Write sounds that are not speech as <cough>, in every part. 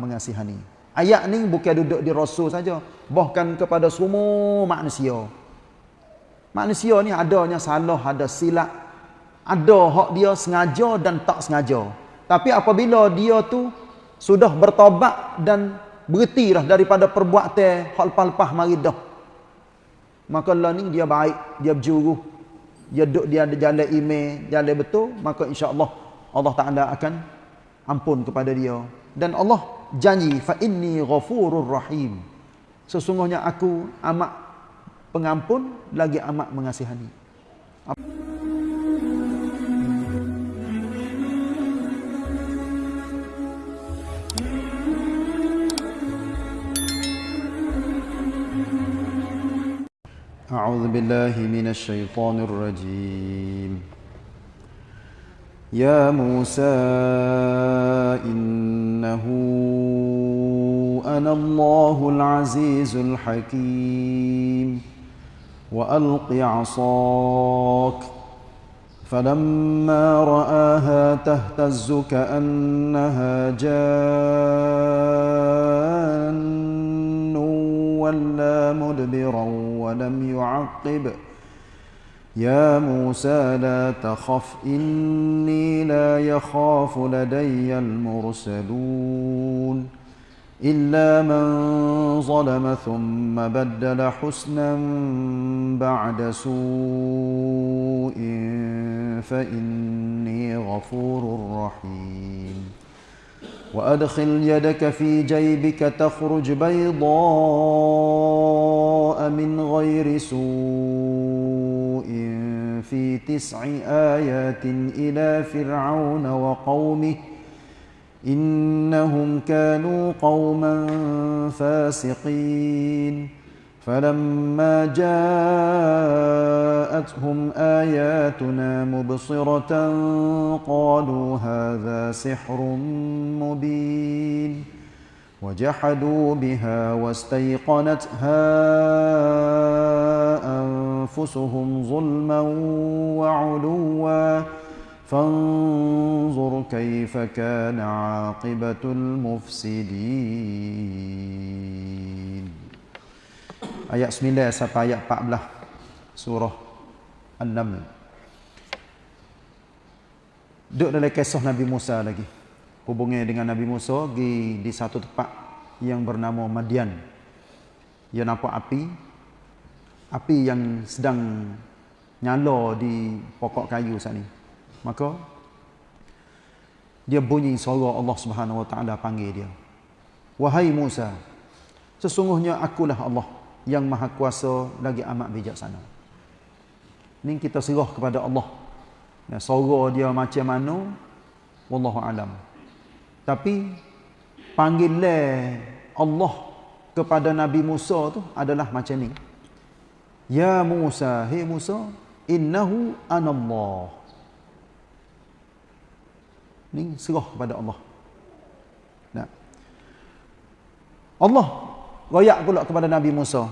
mengasihani. Ayat ni bukan duduk di rasul saja, bahkan kepada semua manusia. Manusia ni adanya salah, ada silap, ada hak dia sengaja dan tak sengaja. Tapi apabila dia tu sudah bertobat dan berhentilah daripada perbuatan hal lepas mari dah. Maka Allah ni dia baik, dia berjuru. Dia duduk dia ada jalan email, jalan betul, maka insya-Allah Allah Taala akan ampun kepada dia. Dan Allah janji fa inni ghafurur rahim. Sesungguhnya aku amat pengampun lagi amat mengasihani. أعوذ بالله من الشيطان الرجيم يا موسى إنه أنا الله العزيز الحكيم. وألق عصاك. فلما رآها تهتز كأنها جان ولا مدبرا ولم يعقب. يا موسى لا تخف إني لا يخاف لدي المرسلون. إلا من ظلم ثم بدل حسنا بعد سوء فإني غفور رحيم. وأدخل يدك في جيبك تخرج بيضاء من غير سوء. في تسع آيات إلى فرعون وقومه إنهم كانوا قوما فاسقين. فلما جاءتهم آياتنا مبصرة قالوا هذا سحر مبين. وجحدوا بها واستيقنتها أنفسهم ظلما وعلوا. فانظر كيف كان عاقبة المفسدين Ayat 9 sampai ayat 14 surah An-Naml. Duduk dalam kisah Nabi Musa lagi. Hubungnya dengan Nabi Musa di, di satu tempat yang bernama Madian. Dia nampak api. Api yang sedang nyala di pokok kayu saat ni. Maka dia bunyi suara Allah Subhanahu Wa Taala panggil dia. Wahai Musa, sesungguhnya akulah Allah yang maha kuasa lagi amat bijaksana. Ini kita serah kepada Allah. Ya, suara dia macam mana? Wallahu alam. Tapi panggilan Allah kepada Nabi Musa tu adalah macam ni. Ya Musa, hei Musa, innahu anallah. Ini serah kepada Allah. Nah. Allah royak pula kepada Nabi Musa.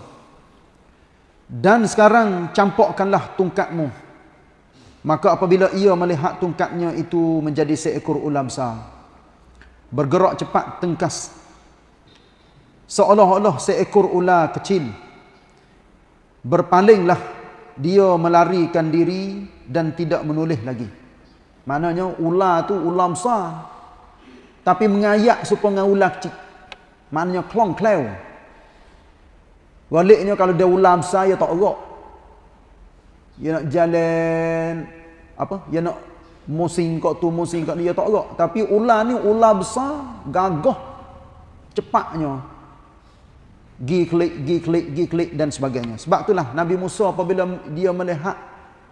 Dan sekarang campakkanlah tungkatmu. Maka apabila ia melihat tungkatnya itu menjadi seekor ular besar. Bergerak cepat tengkas. Seolah-olah seekor ular kecil. Berpalinglah dia melarikan diri dan tidak menulis lagi. Maknanya ular tu ular besar. Tapi mengayak supaya ular kecil. Maknanya klong kleu. Baliknya kalau dia ulam saya tak erak. Dia nak jalan apa? Dia nak musing kat tu musing kat dia tak erak. Tapi ular ni ular besar, gagah, cepatnya. Gi klik, gi klik, gi klik dan sebagainya. Sebab itulah Nabi Musa apabila dia melihat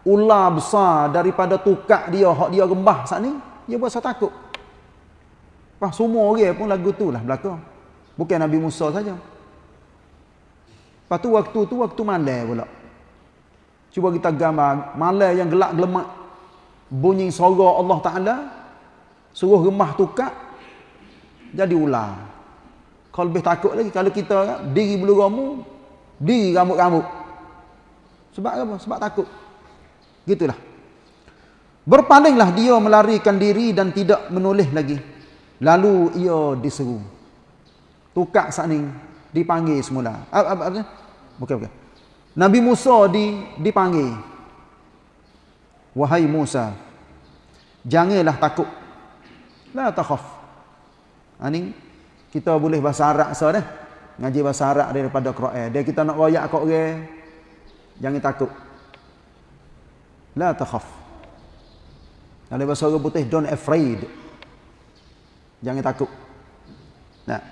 ular besar daripada tukak dia, hak dia gembah saat ni, dia berasa takut. Pas semua orang pun lagu tu lah belakang. Bukan Nabi Musa saja. Lepas tu waktu tu waktu malam pula. Cuba kita gambar malam yang gelap gelemak. Bunyi suara Allah Taala suruh gemah tukak jadi ular. Kalau lebih takut lagi kalau kita diri bulu ramu, diri rambut-rambut. Sebab apa? Sebab takut. Gitulah. Berpalinglah dia melarikan diri dan tidak menulis lagi. Lalu ia diseru. tukar saat ni dipanggil semula. Apa apa? Bukan bukan. Nabi Musa di dipanggil. Wahai Musa, janganlah takut. La takhaf. Ani ha, kita boleh bahasa Arab so dah. Ngaji bahasa Arab daripada Quran. Dia kita nak royak kat orang. Jangan takut. La takhaf. Dalam bahasa orang putih don't afraid. Jangan takut. Nah.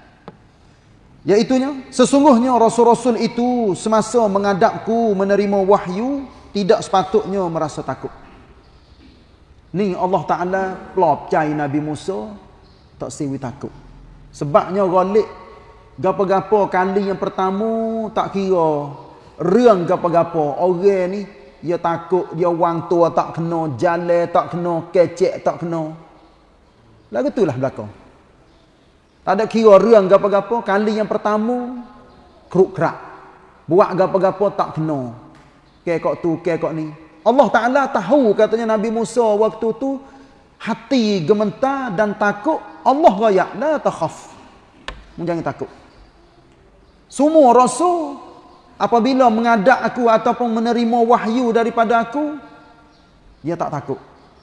Iaitunya, sesungguhnya Rasul-Rasul itu semasa mengadapku menerima wahyu, tidak sepatutnya merasa takut. Ni Allah Ta'ala pelop cai Nabi Musa, tak siwi takut. Sebabnya galik, gapa-gapa kali yang pertama, tak kira. Riang gapa-gapa, orang ni, dia takut, dia wang tua tak kena, jalan tak kena, kecek tak kena. Lagu itulah belakang. Tak ada kira riang gapa-gapa. Kali yang pertama, keruk kerak. Buat gapa-gapa tak kena. Kekok tu, kekok ni. Allah Ta'ala tahu katanya Nabi Musa waktu tu. Hati gementar dan takut. Allah rayak. La takhaf. Jangan takut. Semua rasul. Apabila mengadap aku ataupun menerima wahyu daripada aku. Dia tak takut.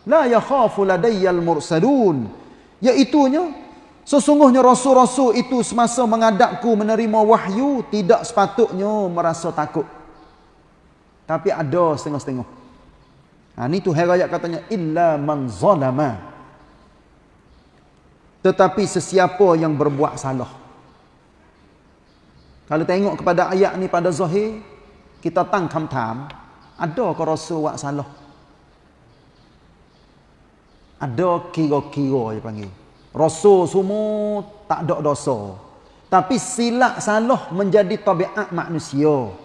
La yakhafu ladayyal mursalun. Iaitunya. Sesungguhnya rasul-rasul itu semasa mengadapku menerima wahyu tidak sepatutnya merasa takut. Tapi ada setengah-setengah. Ha ni tu ayat katanya illa man zalama. Tetapi sesiapa yang berbuat salah. Kalau tengok kepada ayat ni pada zahir kita tang kam-tam, ada ke rasul buat salah? Ada kira-kira dia panggil. Rasul semua tak ada dosa. Tapi silap salah menjadi tabiat manusia.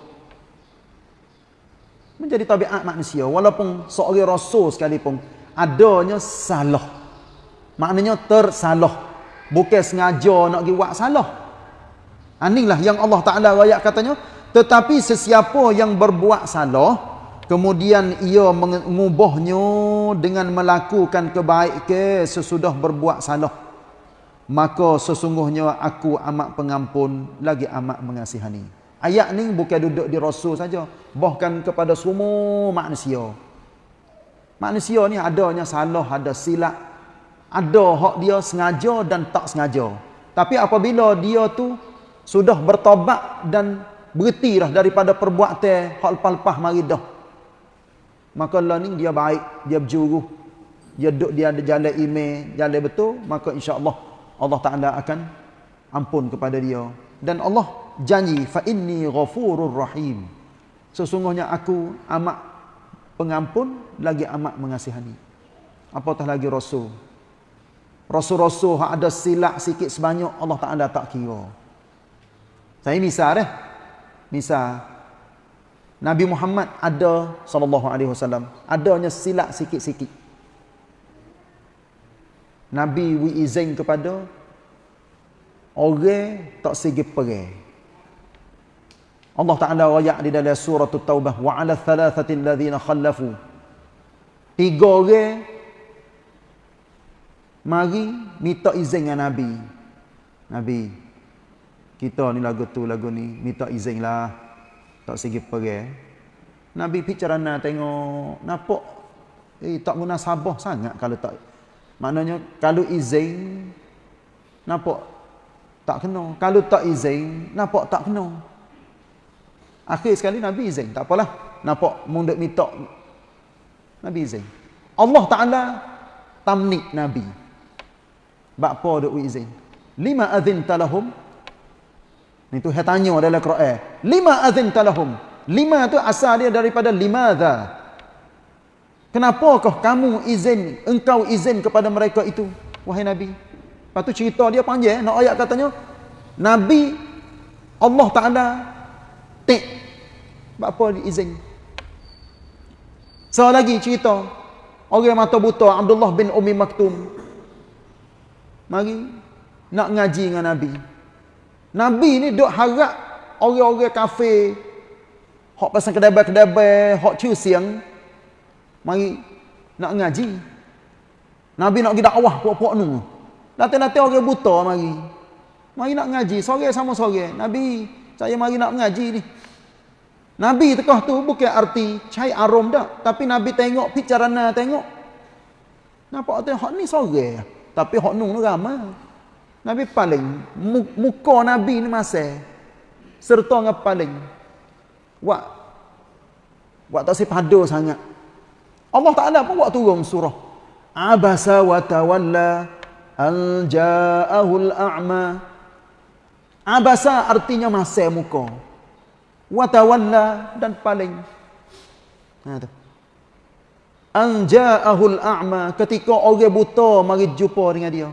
Menjadi tabiat manusia. Walaupun seorang rasul sekalipun. Adanya salah. Maknanya tersalah. Bukan sengaja nak pergi buat salah. Inilah yang Allah Ta'ala rakyat katanya. Tetapi sesiapa yang berbuat salah kemudian ia mengubahnya dengan melakukan kebaikan sesudah berbuat salah maka sesungguhnya aku amat pengampun lagi amat mengasihani. Ayat ni bukan duduk di rasul saja bahkan kepada semua manusia. Manusia ni adanya salah ada silap ada hak dia sengaja dan tak sengaja. Tapi apabila dia tu sudah bertobat dan berhentilah daripada perbuatan hak lepas-lepas mari dah maka Allah ni dia baik, dia berjuru. Dia duduk dia ada jalan email, jalan betul, maka insya-Allah Allah Taala akan ampun kepada dia. Dan Allah janji fa inni ghafurur rahim. Sesungguhnya aku amat pengampun lagi amat mengasihani. Apatah lagi rasul. Rasul-rasul ada silap sikit sebanyak Allah Taala tak kira. Saya misal eh. Misal Nabi Muhammad ada sallallahu alaihi wasallam. Adanya silap sikit-sikit. Nabi wi izin kepada orang tak segi pergi Allah Taala ayat di dalam surah At-Taubah wa 'ala thalathati alladhina khallafu. Tiga orang mari minta izin dengan Nabi. Nabi kita ni lagu tu lagu ni minta izinlah tak segi pergi Nabi picarana tengok nampak? Eh tak guna sabah sangat kalau tak. Maknanya kalau izin nampak? Tak kena. Kalau tak izin nampak tak kena. Akhir sekali Nabi izin tak apalah. Nampak mundur minta Nabi izin. Allah Ta'ala tamnik Nabi. Bapa duk izin? Lima azin talahum itu saya tanya dalam Quran. Lima azin talahum. Lima tu asal dia daripada limadha. Kenapakah kamu izin, engkau izin kepada mereka itu? Wahai Nabi. Lepas tu cerita dia panjang. Nak ayat katanya. Nabi Allah Ta'ala tik. Apa dia izin? So lagi cerita. Orang mata buta Abdullah bin Umi Maktum. Mari. Nak ngaji dengan Nabi. Nabi ni duk harap orang-orang kafir hok pasang kedai-kedai, hok ciu siang mari nak ngaji. Nabi nak pergi dakwah puak-puak nu. Datang-datang orang buta mari. Mari nak ngaji, sore sama sore. Nabi, saya mari nak ngaji ni. Nabi tekah tu bukan arti cai arom dah, tapi Nabi tengok picarana tengok. Nampak tu hak ni sore. Tapi nung tu ramai. Nabi paling muka Nabi ni masa serta dengan paling buat buat tak sepadu sangat. Allah Taala pun buat turun surah Abasa wa tawalla an ja'ahul a'ma Abasa artinya masa muka. Watawalla dan paling. Ha tu. Anja'ahul a'ma ketika orang buta mari jumpa dengan dia.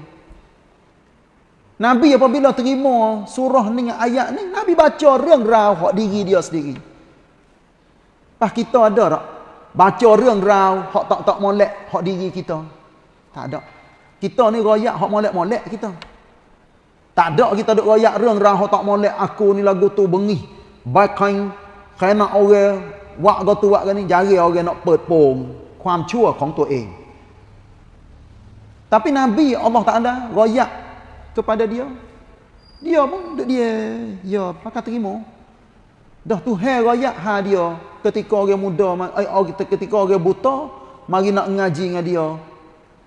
Nabi apabila terima surah ni ayat ni, Nabi baca reng rau hak diri dia sendiri. Pas kita ada tak? Baca reng rau hak tak tak molek hak diri kita. Tak ada. Kita ni royak hak molek-molek kita. Tak ada kita duk royak reng rau tak molek aku ni lagu tu bengih. Baikain kena orang wak go tu wak ni jari orang nak เปิด pong ความชั่วของตัวเอง Tapi Nabi Allah Taala royak kepada dia. Dia pun duk dia ya pakai terima. Dah tu hai royak ha dia ketika orang muda eh, ketika orang buta mari nak ngaji dengan dia.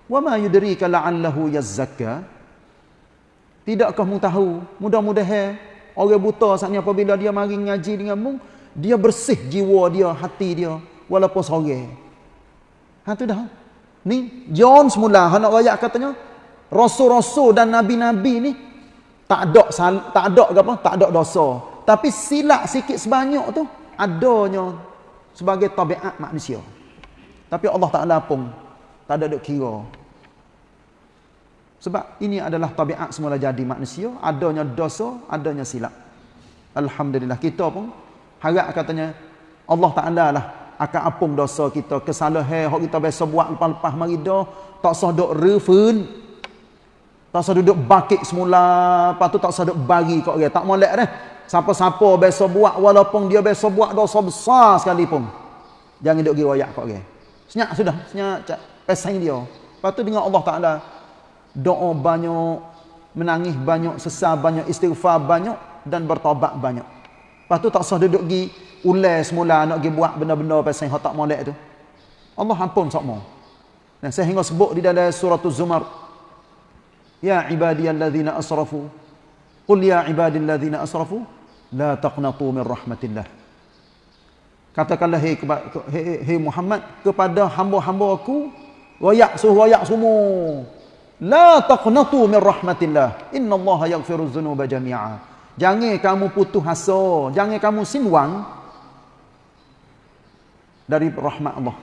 Wa ma yudrika la'allahu yazzakka? Tidakkah mu tahu, mudah-mudahan orang buta saatnya apabila dia mari ngaji dengan mu, dia bersih jiwa dia, hati dia walaupun sore. Ha tu dah. Ni John semula nak royak katanya rasul-rasul dan nabi-nabi ni tak ada tak ada apa? Tak ada dosa. Tapi silap sikit sebanyak tu adanya sebagai tabiat manusia. Tapi Allah Taala pun tak ada duk kira sebab ini adalah tabiat semula jadi manusia, adanya dosa, adanya silap. Alhamdulillah kita pun harap katanya Allah Taala lah akan apung dosa kita, kesalahan hak kita biasa buat lepas-lepas mari dah, tak sah duk refund. Tak sah duduk bakit semula, lepas tu tak sah duk bagi kat orang, tak molek dah. Siapa-siapa biasa buat walaupun dia biasa buat dosa besar sekalipun. Jangan duk pergi royak kat orang. Senyap sudah, senyap pesan dia. Lepas tu dengan Allah Taala doa banyak, menangis banyak, sesal banyak, istighfar banyak dan bertobat banyak. Lepas tu tak usah duduk pergi ulai semula nak pergi buat benda-benda pasal yang tak molek tu. Allah ampun semua. Dan saya hingga sebut di dalam surah Az-Zumar. Ya ibadiyalladzina asrafu. Qul ya ibadilladzina asrafu. La taqnatu min rahmatillah. Katakanlah hei, hei, hei Muhammad kepada hamba-hamba aku. Royak suruh royak semua. La taqnatu min rahmatillah. Innallaha yaghfiru dzunuba jami'a. Jangan kamu putus asa, jangan kamu sinwang dari rahmat Allah.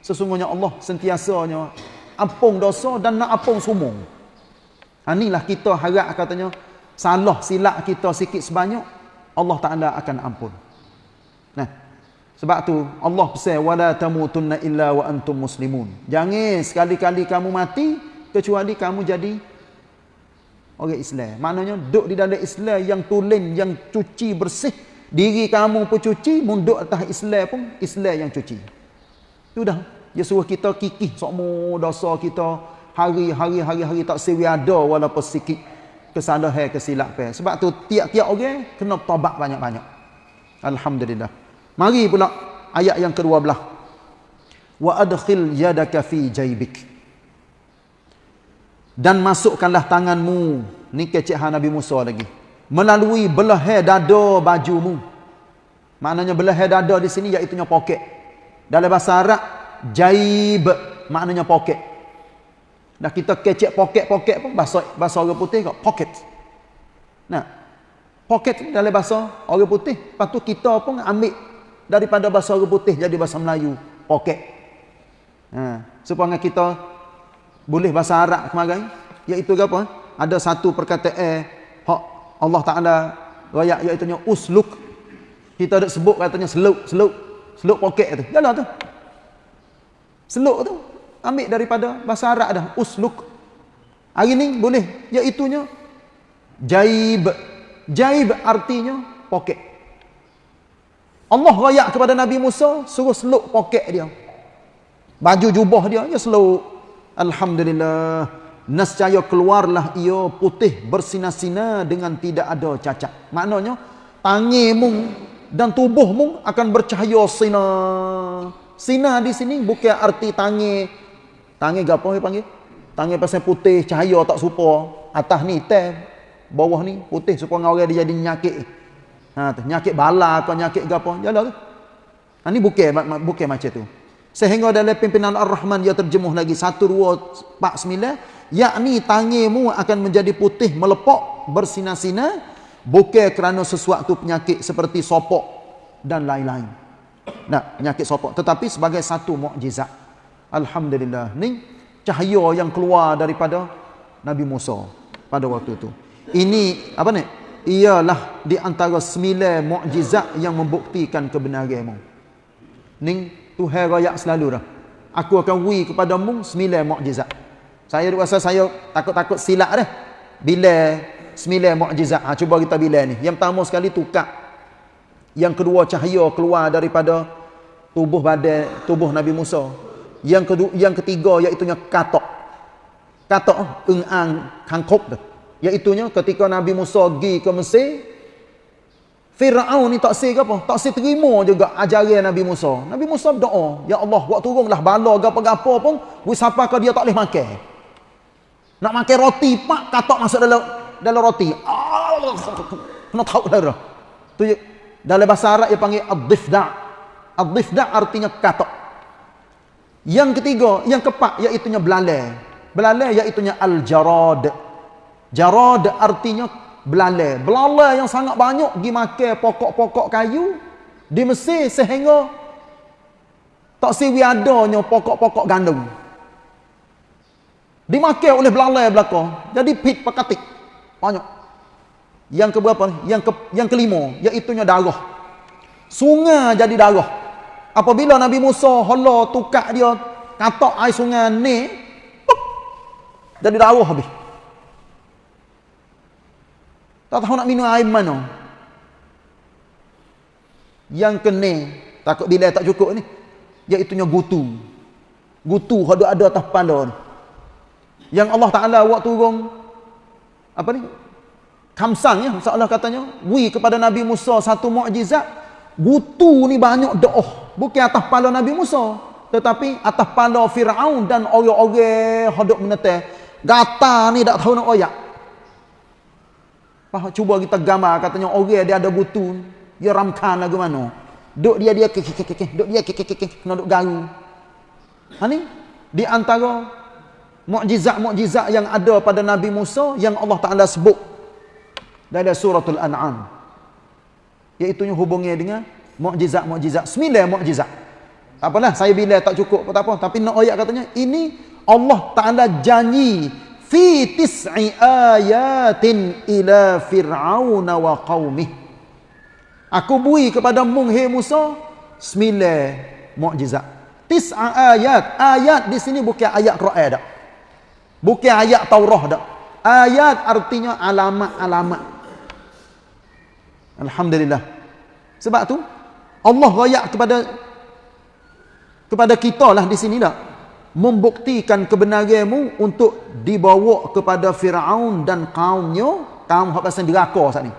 Sesungguhnya Allah sentiasanya ampun dosa dan nak ampun semua. Ha, inilah kita harap katanya salah silap kita sikit sebanyak Allah Taala akan ampun. Nah, sebab tu Allah pesan wala tamutunna illa wa antum muslimun. Jangan sekali-kali kamu mati kecuali kamu jadi orang Islam. Maknanya duduk di dalam Islam yang tulen, yang cuci bersih. Diri kamu pun cuci, munduk atas Islam pun Islam yang cuci. Itu dah. Dia suruh kita kikih semua dosa kita hari-hari hari-hari tak sewi ada walaupun sikit kesalahan kesilapan. Sebab tu tiap-tiap orang kena tobat banyak-banyak. Alhamdulillah. Mari pula ayat yang kedua belah. Wa adkhil yadaka fi jaybik dan masukkanlah tanganmu ni kecik ha Nabi Musa lagi melalui belah dada bajumu maknanya belah dada di sini iaitu poket dalam bahasa Arab jaib maknanya poket dah kita kecik poket-poket pun bahasa bahasa orang putih kok pocket nah poket dalam bahasa orang putih. Lepas tu kita pun ambil daripada bahasa orang putih jadi bahasa Melayu poket. Ha supaya kita boleh bahasa Arab kemarin iaitu apa? Ada satu perkataan hak Allah Taala royak iaitu usluk. Kita ada sebut katanya seluk seluk seluk poket. Tu jalan tu. Seluk tu ambil daripada bahasa Arab dah. Usluk. Hari ni boleh. Iaitu nya jaib. Jaib artinya poket. Allah royak kepada Nabi Musa suruh seluk poket dia. Baju jubah dia ya seluk. Alhamdulillah. Nescaya keluarlah ia putih bersinar-sinar dengan tidak ada cacat. Maknanya tangimu dan tubuhmu akan bercahaya sinar. Sinar di sini bukan arti tangi tangi gapo dia panggil? Tangi pasal putih cahaya tak serupa. Atas ni hitam, bawah ni putih supaya orang dia jadi nyakit. Ha nyakit bala atau nyakit gapo. Jalah tu. Ha ni bukan bukan macam tu. Sehingga dalam pimpinan Ar-Rahman dia terjemuh lagi 1 2 4 9 yakni tangimu akan menjadi putih melepok bersinar-sinar bukan kerana sesuatu penyakit seperti sopok dan lain-lain. Nah, penyakit sopok tetapi sebagai satu mukjizat. Alhamdulillah. Ni cahaya yang keluar daripada Nabi Musa pada waktu itu. Ini apa ni? Ialah di antara sembilan mukjizat yang membuktikan kebenaranmu. Ning Tuhan rayak selalu dah. Aku akan wi kepada mu sembilan mukjizat. Saya rasa saya takut-takut silap dah. Bila sembilan mukjizat. Ha, cuba kita bila ni. Yang pertama sekali tukar. Yang kedua cahaya keluar daripada tubuh badan tubuh Nabi Musa. Yang kedua yang ketiga iaitu katok. Katok eng-ang kangkop tu. Iaitu ketika Nabi Musa pergi ke Mesir, Fir'aun ni tak sih apa? Tak sih terima juga ajaran Nabi Musa. Nabi Musa berdoa, Ya Allah, buat turunlah bala gapa-gapa pun, wi siapa ke dia tak boleh makan. Nak makan roti, pak katok masuk dalam dalam roti. Allah, <laughs> kena tahu dah. Tu dalam bahasa Arab dia panggil ad-difda. Ad-difda artinya katok. Yang ketiga, yang keempat iaitu belalai. Belalai iaitu al-jarad. Jarad artinya belalai. Belalai yang sangat banyak pergi makan pokok-pokok kayu di Mesir sehingga tak siwi adanya pokok-pokok gandum. Dimakan oleh belalai belakang. Jadi pit pekatik. Banyak. Yang keberapa Yang ke, yang kelima iaitu darah. Sungai jadi darah. Apabila Nabi Musa hala tukar dia katak air sungai ni jadi darah habis. Tak tahu nak minum air mana. Yang kena, takut bila tak cukup ni, iaitunya gutu. Gutu ada ada atas kepala ni. Yang Allah Ta'ala buat turun, apa ni? Kamsang ya, Allah katanya, wi kepada Nabi Musa satu mukjizat, gutu ni banyak doa. Bukan atas kepala Nabi Musa, tetapi atas kepala Firaun dan orang-orang hadap menetai. Gata ni tak tahu nak oyak. Faham? Cuba kita gambar katanya orang dia ada butu, dia ramkan lagu mana. Duk dia dia ke ke ke ke, duk dia ke ke ke ke, kena duk garu. Ha ni di antara mukjizat-mukjizat yang ada pada Nabi Musa yang Allah Taala sebut dalam suratul An'am. Iaitu hubungnya dengan mukjizat-mukjizat, sembilan mukjizat. Apalah saya bila tak cukup tak apa. Tapi nak ayat katanya ini Allah Taala janji fi tis'i ayatin ila fir'aun wa qaumih aku bui kepada mung he Musa sembilan mukjizat. Tis'a ayat. Ayat di sini bukan ayat Quran dak. Bukan ayat Taurat dak. Ayat artinya alamat-alamat. Alhamdulillah. Sebab tu Allah royak kepada kepada kita lah di sini dak membuktikan kebenaranmu untuk dibawa kepada Firaun dan kaumnya kaum hak pasal deraka saat ni.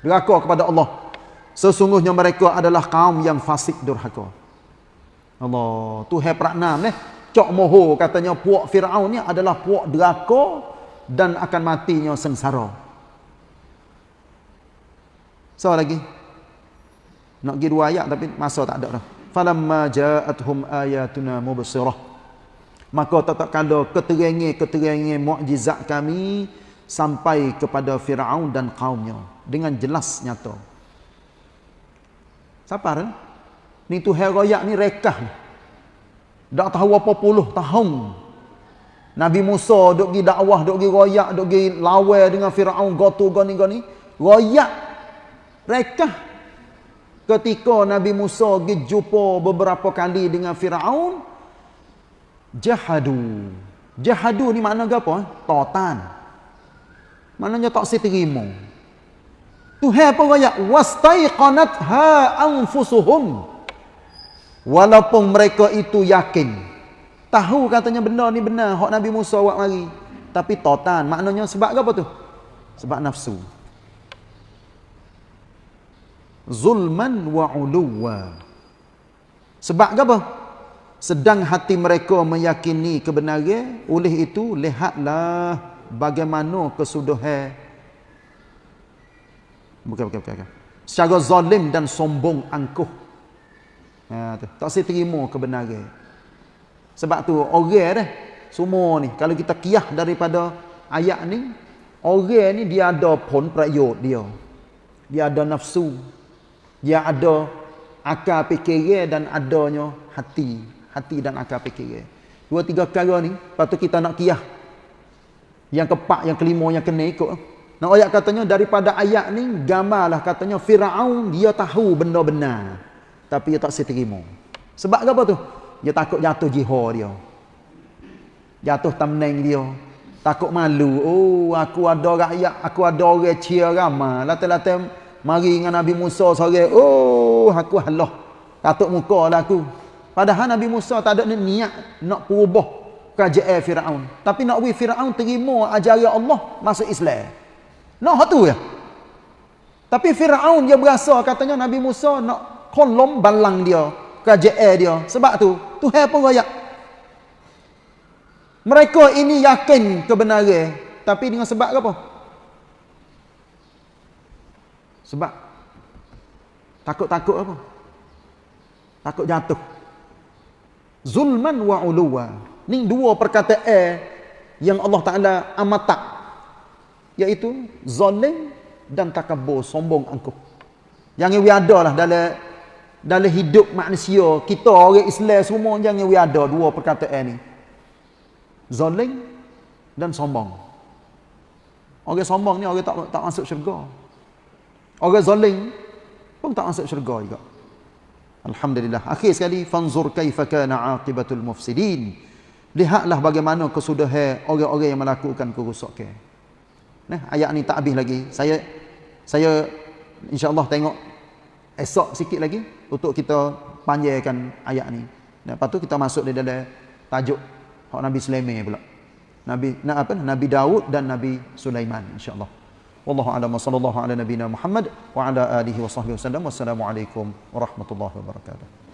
Deraka kepada Allah. Sesungguhnya mereka adalah kaum yang fasik durhaka. Allah tu hai praknam ni cok moho katanya puak Firaun ni adalah puak deraka dan akan matinya sengsara. So lagi nak pergi dua ayat tapi masa tak ada dah. Falamma ja'atuhum ayatuna mubsirah. Maka tak kala keterangan-keterangan mukjizat kami sampai kepada Firaun dan kaumnya. Dengan jelas nyata. Siapa kan ni tu heroyak ni rekah dak tahu apa puluh tahun. Nabi Musa duk pergi dakwah duk pergi royak duk pergi lawan dengan Firaun. Gotu gani gani royak rekah ketika Nabi Musa pergi jumpa beberapa kali dengan Firaun jahadu jahadu ni makna apa eh? totan maknanya tak seterima Tuhan apa raya wastaiqanat ha anfusuhum walaupun mereka itu yakin tahu katanya benda ni benar hak Nabi Musa buat mari tapi totan. Maknanya sebab apa tu? Sebab nafsu. Zulman wa uluwa. Sebab apa? Sedang hati mereka meyakini kebenaran, oleh itu lihatlah bagaimana kesudahan bukan bukan bukan, bukan. secara zalim dan sombong angkuh ha, tu. tak saya terima kebenaran sebab tu orang dah semua ni kalau kita kiyah daripada ayat ni orang ni dia ada pun prayot dia dia ada nafsu dia ada akal fikiran dan adanya hati hati dan akal fikiran. Dua tiga perkara ni patut kita nak kiyah. Yang keempat, yang kelima yang kena ikut. Nak ayat katanya daripada ayat ni gambarlah katanya Firaun dia tahu benda benar tapi dia tak seterima. Sebab apa tu? Dia takut jatuh jihad dia. Jatuh tamneng dia. Takut malu. Oh, aku ada rakyat, aku ada orang cia ramah. Latar-latar mari dengan Nabi Musa sore. Oh, aku halah. Katuk muka lah aku. Padahal Nabi Musa tak ada niat nak perubah kerajaan Firaun. Tapi nak bagi Firaun terima ajaran Allah masuk Islam. Nak tu ya. Tapi Firaun dia berasa katanya Nabi Musa nak kolom balang dia, kerajaan dia. Sebab tu Tuhan pun royak. Mereka ini yakin kebenaran, tapi dengan sebab apa? Sebab takut-takut apa? Takut jatuh. Zulman wa uluwa. Ni dua perkataan yang Allah Taala amat tak iaitu zalim dan takabur sombong angkuh. Jangan we ada lah dalam dalam hidup manusia. Kita orang Islam semua jangan we ada dua perkataan ni. Zalim dan sombong. Orang sombong ni orang tak tak masuk syurga orang zalim pun tak masuk syurga juga Alhamdulillah. Akhir sekali fanzur kaifa kana aqibatul mufsidin. Lihatlah bagaimana kesudahan orang-orang yang melakukan kerosakan. Nah, ayat ni tak habis lagi. Saya saya insya-Allah tengok esok sikit lagi untuk kita panjangkan ayat ni. Lepas tu kita masuk di dalam tajuk hak Nabi Sulaiman pula. Nabi nak apa? Nabi Daud dan Nabi Sulaiman insya-Allah. Wallahu a'lam wa sallallahu ala nabiyyina Muhammad wa ala alihi wa sahbihi wasallam. Wassalamu alaikum warahmatullahi wabarakatuh.